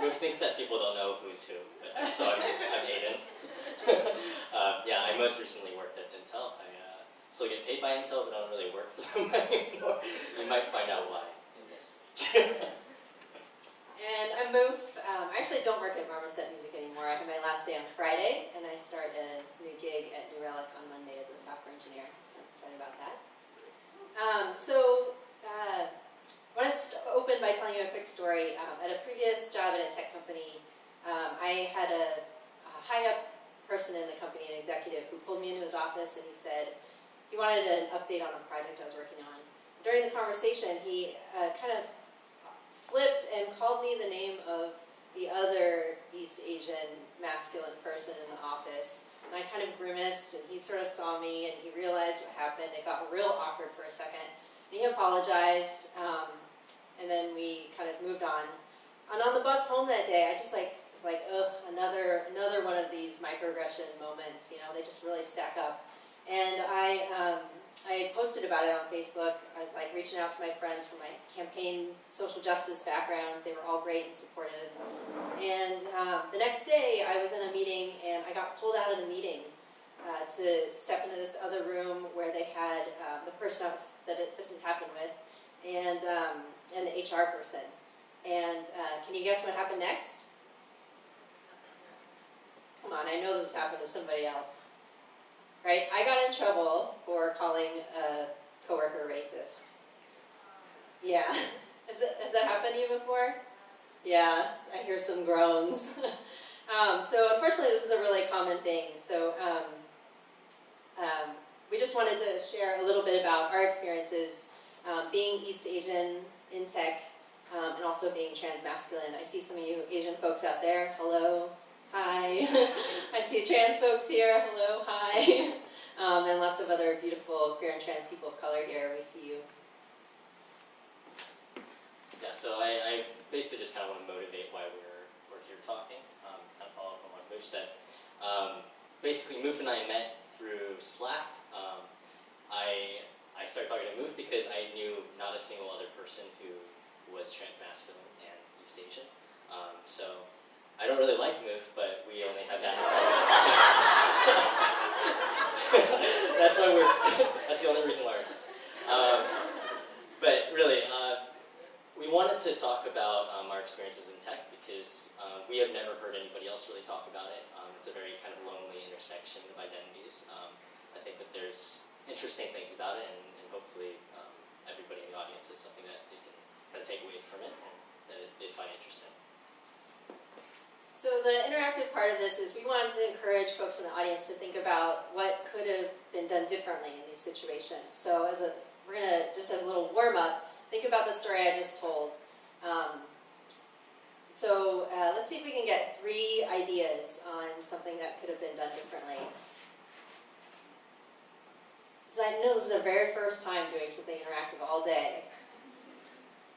Ruth thinks that people don't know who's who, but so I'm, I'm Aiden. um, yeah, I most recently worked at Intel. I uh, still get paid by Intel, but I don't really work for them anymore. You might find out why in this. And I'm Moof. Um, I actually don't work at Marmoset Music anymore. I have my last day on Friday, and I start a new gig at New Relic on Monday as a software engineer. So I'm excited about that. Um, so uh, I want to open by telling you a quick story. Um, at a previous job at a tech company, um, I had a, a high-up person in the company, an executive, who pulled me into his office and he said he wanted an update on a project I was working on. During the conversation, he uh, kind of slipped and called me the name of the other East Asian masculine person in the office. And I kind of grimaced, and he sort of saw me, and he realized what happened. It got real awkward for a second. And he apologized, um, and then we kind of moved on. And on the bus home that day, I just like was like, ugh, another another one of these microaggression moments. You know, they just really stack up. And I um, I posted about it on Facebook. I was like reaching out to my friends from my campaign social justice background. They were all great and supportive. And um, the next day, I was in a meeting and I got pulled out of the meeting uh, to step into this other room where they I was, that it, this has happened with and, um, and the HR person. And uh, can you guess what happened next? Come on, I know this happened to somebody else right? I got in trouble for calling a coworker racist. Yeah. Has that, has that happened to you before? Yeah, I hear some groans. um, so unfortunately, this is a really common thing. So um, um, we just wanted to share a little bit about our experiences um, being East Asian in tech um, and also being transmasculine. I see some of you Asian folks out there. Hello. Hi. I see trans folks here. Hello. Hi. Um, and lots of other beautiful queer and trans people of color here. We see you. Yeah, so I, I basically just kind of want to motivate why we're, we're here talking, um, kind of follow up on what Moof said. Um, basically, Moof and I met through Slack. Um, I, I started talking to Moof because I knew not a single other person who was transmasculine and East Asian. Um, so I don't really like Moof, but we only have that That's why we're, that's the only reason why we're. Um, but really, uh, we wanted to talk about um, our experiences in tech because uh, we have never heard anybody else really talk about it. Um, it's a very kind of lonely intersection of identities. I think that there's interesting things about it and, and hopefully um, everybody in the audience has something that they can kind of take away from it and that they find interesting. So the interactive part of this is we wanted to encourage folks in the audience to think about what could have been done differently in these situations. So as a, we're gonna, just as a little warm up, think about the story I just told. Um, so uh, let's see if we can get three ideas on something that could have been done differently. So I know this is the very first time doing something interactive all day.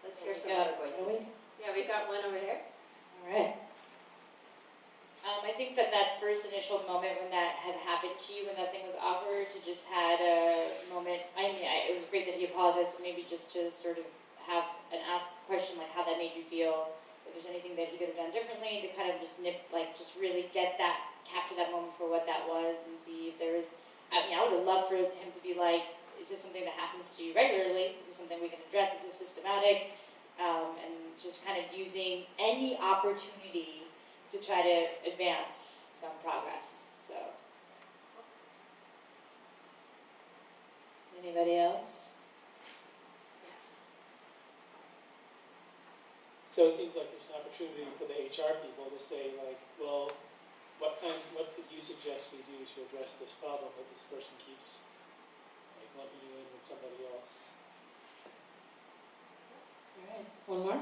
Let's hear some other voices. Yeah, we've got one over here. All right. Um, I think that that first initial moment when that had happened to you, when that thing was awkward, to just had a moment. I mean, I, it was great that he apologized, but maybe just to sort of have an ask question like how that made you feel. If there's anything that he could have done differently, to kind of just nip, like, just really get that, capture that moment for what that was, and see if there is. I mean, I would have loved for him to be like, is this something that happens to you regularly? Is this something we can address? Is this systematic? Um, and just kind of using any opportunity to try to advance some progress. So, anybody else? Yes. So it seems like there's an opportunity for the HR people to say like, well, what kind, what could you suggest we do to address this problem that this person keeps like lumping you in with somebody else? All right, one more.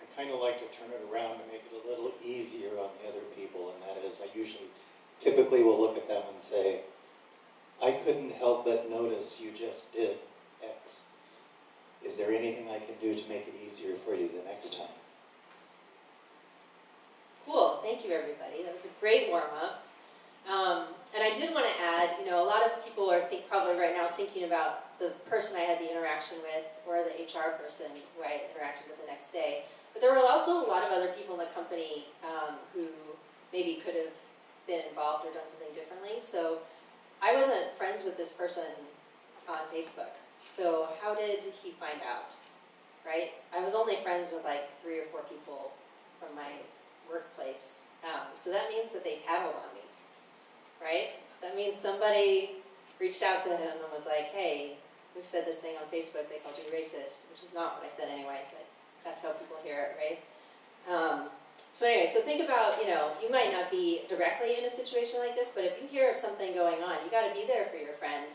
I kind of like to turn it around to make it a little easier on the other people, and that is I usually, typically will look at them and say, I couldn't help but notice you just did X. Is there anything I can do to make it easier for you the next time? Cool, thank you everybody. That was a great warm up. Um, and I did want to add, you know, a lot of people are think, probably right now thinking about the person I had the interaction with or the HR person who I interacted with the next day. But there were also a lot of other people in the company um, who maybe could have been involved or done something differently. So I wasn't friends with this person on Facebook. So how did he find out? Right? I was only friends with like three or four people from my workplace. Um, so that means that they tattled on me. Right? That means somebody reached out to him and was like, hey, we've said this thing on Facebook, they called you racist, which is not what I said anyway, but that's how people hear it, right? Um, so anyway, so think about, you know, you might not be directly in a situation like this, but if you hear of something going on, you gotta be there for your friend.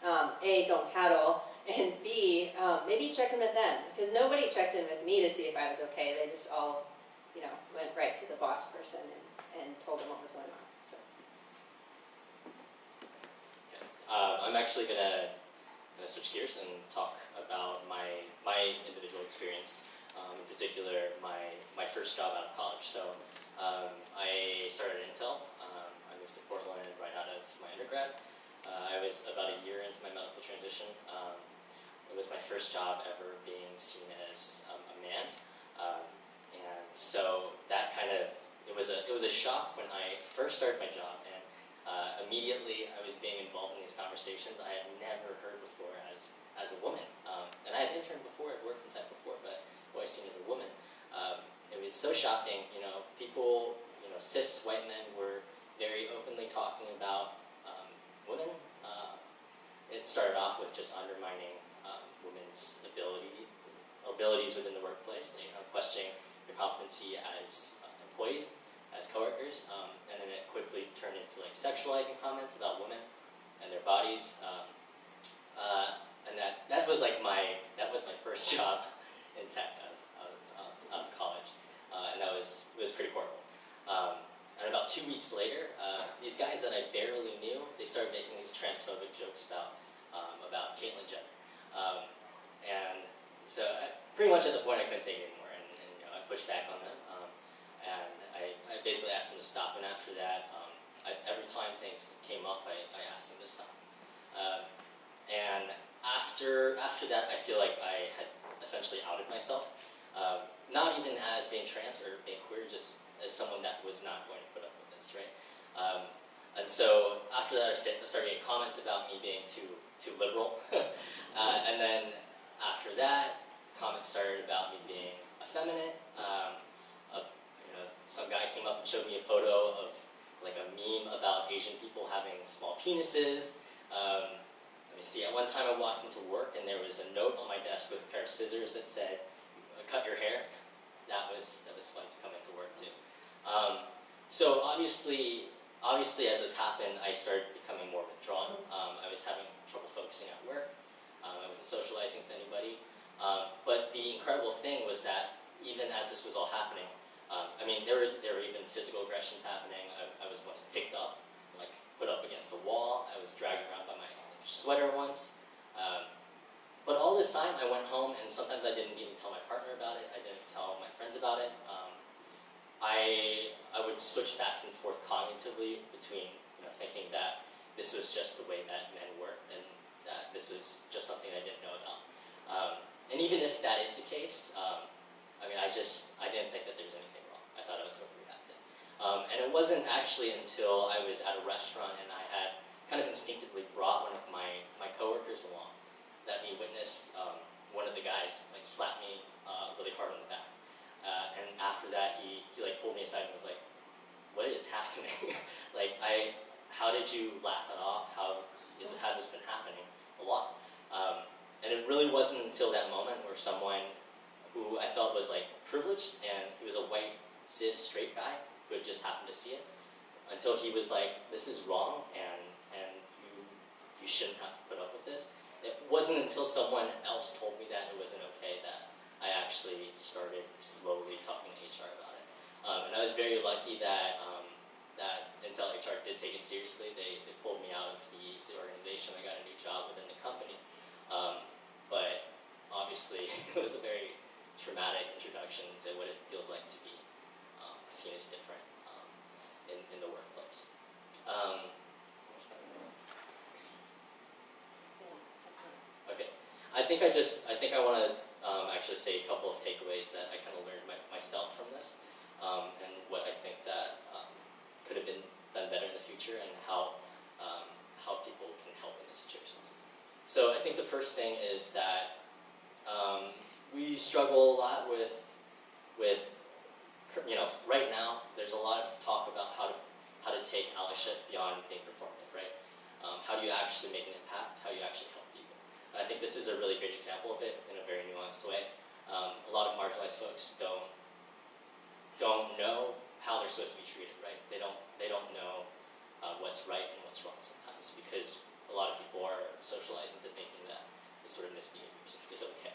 Um, A, don't tattle, and B, um, maybe check in with them, because nobody checked in with me to see if I was okay, they just all, you know, went right to the boss person and, and told them what was going on, so. Okay. Um, I'm actually gonna, gonna switch gears and talk about my my individual experience. Um, in particular, my my first job out of college. So um, I started at Intel. Um, I moved to Portland right out of my undergrad. Uh, I was about a year into my medical transition. Um, it was my first job ever being seen as um, a man, um, and so that kind of it was a it was a shock when I first started my job and uh, immediately I was being involved in these conversations I had never heard before as as a woman. Um, and I had interned before, I'd worked in tech before, but always seen as a woman. Um, it was so shocking, you know, people, you know, cis white men were very openly talking about women. Uh, it started off with just undermining um, women's ability, abilities within the workplace, you know, questioning their competency as uh, employees, as coworkers, um, and then it quickly turned into like sexualizing comments about women and their bodies. Um, uh, and that, that was like my, that was my first job in tech of, of, of college. Uh, and that was, was pretty horrible. Um, and about two weeks later, uh, these guys that I barely knew, they started making these transphobic jokes about, um, about Caitlyn Jenner. Um, and so I, pretty much at the point I couldn't take it anymore, and, and you know, I pushed back on them. Um, and I, I basically asked them to stop, and after that, um, I, every time things came up, I, I asked them to stop. Um, and after after that, I feel like I had essentially outed myself. Um, not even as being trans or being queer, just as someone that was not going right? Um, and so after that, I started getting comments about me being too too liberal, uh, and then after that, comments started about me being effeminate. Um, a, you know, some guy came up and showed me a photo of like a meme about Asian people having small penises. Um, let me see. At one time, I walked into work and there was a note on my desk with a pair of scissors that said, "Cut your hair." That was that was fun to come into work too. Um, so obviously, obviously, as this happened, I started becoming more withdrawn. Um, I was having trouble focusing at work. Um, I wasn't socializing with anybody. Um, but the incredible thing was that even as this was all happening, um, I mean, there was there were even physical aggressions happening. I, I was once picked up, like put up against the wall. I was dragged around by my sweater once. Um, but all this time, I went home, and sometimes I didn't even tell my partner about it. I didn't tell my friends about it. I I would switch back and forth cognitively between you know thinking that this was just the way that men work, and that this was just something I didn't know about. Um, and even if that is the case, um, I mean, I just I didn't think that there was anything wrong. I thought I was overreacting. Um, and it wasn't actually until I was at a restaurant and I had kind of instinctively brought one of my, my coworkers along that he witnessed um, one of the guys like slap me uh, really hard on the back. Uh, and after that, he, he like pulled me aside and was like, "What is happening? like, I, how did you laugh it off? How is has this been happening a lot?" Um, and it really wasn't until that moment where someone who I felt was like privileged and he was a white cis straight guy who had just happened to see it until he was like, "This is wrong," and and you you shouldn't have to put up with this. It wasn't until someone else told me that it wasn't okay that I actually started slowly talking to HR about it. Um, and I was very lucky that um, that Intel HR did take it seriously. They, they pulled me out of the, the organization. I got a new job within the company. Um, but obviously, it was a very traumatic introduction to what it feels like to be um, seen as different um, in, in the workplace. Um, okay, I think I just, I think I want to actually say a couple of takeaways that I kind of learned my, myself from this, um, and what I think that um, could have been done better in the future, and how um, how people can help in these situations. So I think the first thing is that um, we struggle a lot with with you know right now there's a lot of talk about how to how to take allyship beyond being performative, right? Um, how do you actually make an impact? How do you actually help I think this is a really great example of it in a very nuanced way. Um, a lot of marginalized folks don't don't know how they're supposed to be treated, right? They don't they don't know uh, what's right and what's wrong sometimes because a lot of people are socialized into thinking that this sort of misbehavior is- okay.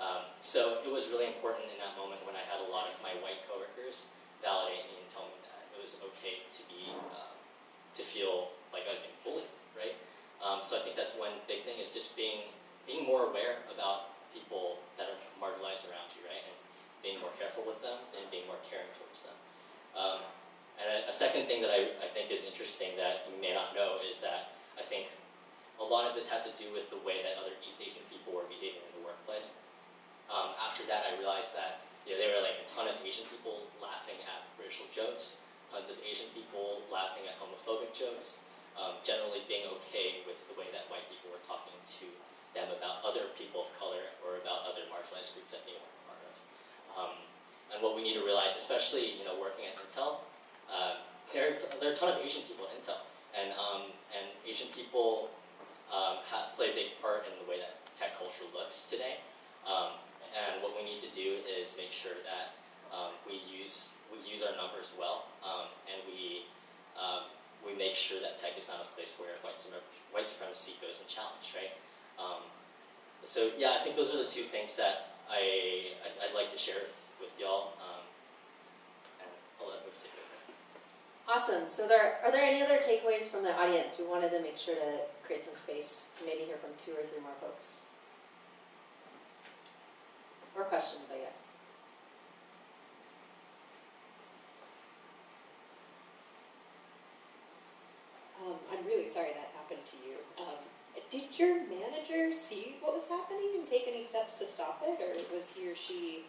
Um, so it was really important in that moment when I had a lot of my white coworkers validate me and tell me that it was okay to be um, to feel like I was being bullied, right? Um, so I think that's one big thing is just being being more aware about people that are marginalized around you, right? And being more careful with them and being more caring towards them. Um, and a, a second thing that I, I think is interesting that you may not know is that I think a lot of this had to do with the way that other East Asian people were behaving in the workplace. Um, after that, I realized that you know, there were like a ton of Asian people laughing at racial jokes, tons of Asian people laughing at homophobic jokes, um, generally being okay with the way that white people were talking to them about other people of color or about other marginalized groups that they weren't part of. Um, and what we need to realize, especially you know working at Intel, uh, there, there are a ton of Asian people at Intel, and um, and Asian people um, ha play a big part in the way that tech culture looks today. Um, and what we need to do is make sure that um, we use we use our numbers well, and we um, we make sure that tech is not a place where white, white supremacy goes unchallenged, right? Um, so yeah, I think those are the two things that I, I I'd like to share with, with y'all, um, and I'll let Moof take it. Awesome. So there are there any other takeaways from the audience? We wanted to make sure to create some space to maybe hear from two or three more folks. Or questions, I guess. Um, I'm really sorry that happened to you. Um, did your manager see what was happening and take any steps to stop it, or was he or she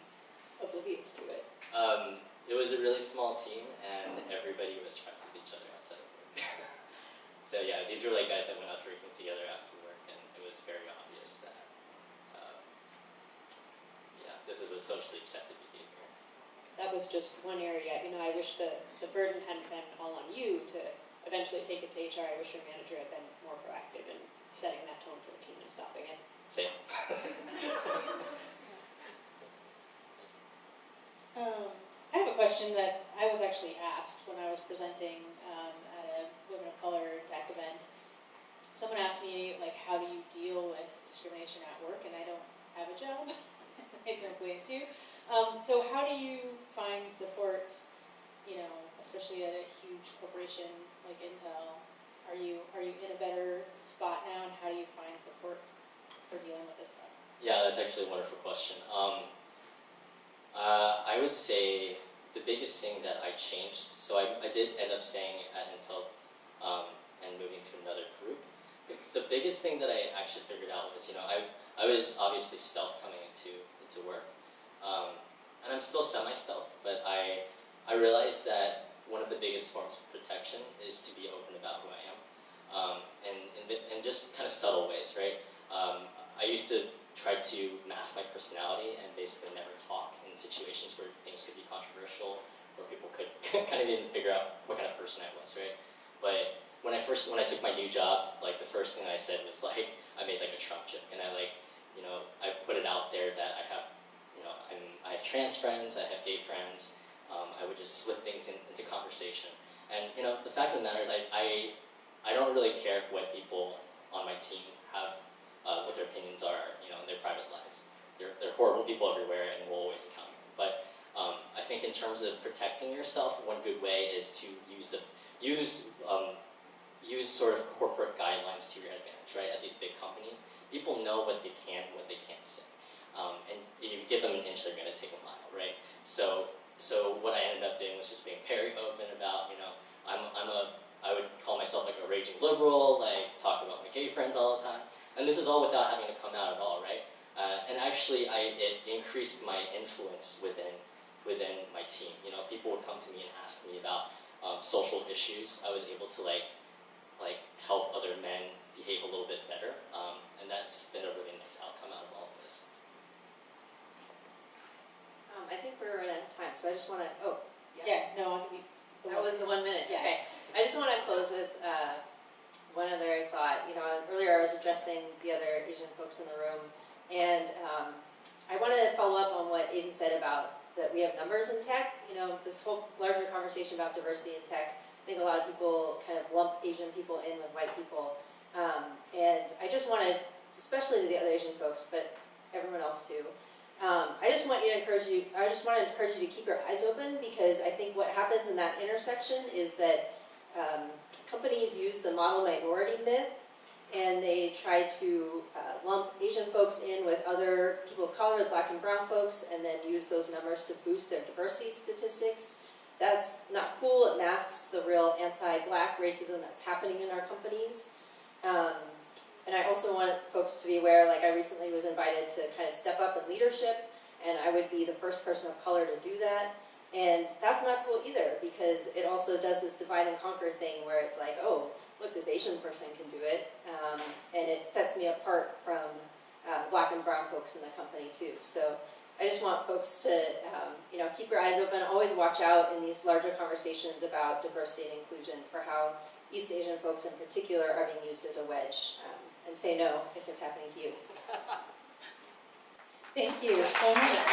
oblivious to it? Um, it was a really small team, and everybody was friends with each other outside of work. so yeah, these were like guys that went out drinking together after work, and it was very obvious that, um, yeah, this is a socially accepted behavior. That was just one area. You know, I wish the, the burden hadn't been all on you to eventually take it to HR. I wish your manager had been more proactive in setting that tone for the team and stopping it. Same. Um, I have a question that I was actually asked when I was presenting um, at a Women of Color tech event. Someone asked me, like, how do you deal with discrimination at work? And I don't have a job. I don't plan to. Um, so, how do you find support, you know, especially at a huge corporation like Intel? Are you are you in a better spot now, and how do you find support for dealing with this stuff? Yeah, that's actually a wonderful question. Um, uh, I would say the biggest thing that I changed, so I, I did end up staying at Intel um, and moving to another group. The, biggest thing that I actually figured out was, you know, I, I was obviously stealth coming into, into work. Um, and I'm still semi-stealth, but I, I realized that one of the biggest forms of protection is to be open about who I am. Um, and in just kind of subtle ways, right? Um, I used to try to mask my personality and basically never talk in situations where things could be controversial, where people could kind of even figure out what kind of person I was, right? But when I first, when I took my new job, like the first thing I said was like, I made like a Trump joke, and I like, you know, I put it out there that I have, you know, I'm, I have trans friends, I have gay friends. Um, I would just slip things in, into conversation, and you know, the fact of the matter is, I, I, I don't really care what people on my team have uh, what their opinions are, you know, in their private lives. They're, horrible people everywhere, and we'll always encounter them. But um, I think in terms of protecting yourself, one good way is to use the use um, use sort of corporate guidelines to your advantage, right? At these big companies, people know what they can, what they can't say, um, and if you give them an inch, they're going to take a mile, right? So, so what I ended up doing was just being very open about, you know, I'm, I'm a, I would call myself like a raging liberal, like talk about my gay friends all the time. and this is all without having to come out at all, right? Uh, and actually, I it increased my influence within within my team. You know, people would come to me and ask me about um, social issues. I was able to like like help other men behave a little bit better, um, and that's been a really nice outcome out of all of this. I think we're running out of time, so I just wanna, oh, Yeah, no, give you. the That was the one minute, Yeah. okay. I just wanna close with, uh, one other thought, you know, earlier I was addressing the other Asian folks in the room, and, um, I wanna follow up on what Aiden said about that we have numbers in tech, you know, this whole larger conversation about diversity in tech, I think a lot of people kind of lump Asian people in with white people, um, and I just wanted, especially to the other Asian folks, but everyone else too, um, I just want you to encourage you, I just want to encourage you to keep your eyes open because I think what happens in that intersection is that um, companies use the model minority myth and they try to uh, lump Asian folks in with other people of color, black and brown folks, and then use those numbers to boost their diversity statistics. That's not cool. It masks the real anti-black racism that's happening in our companies. Um, and I also want folks to be aware, like I recently was invited to kind of step up in leadership, and I would be the first person of color to do that. And that's not cool either, because it also does this divide and conquer thing where it's like, oh, look, this Asian person can do it, um, and it sets me apart from uh, black and brown folks in the company too. So I just want folks to, um, you know, keep your eyes open, always watch out in these larger conversations about diversity and inclusion for how East Asian folks in particular are being used as a wedge, and say no if it's happening to you. Thank you so much.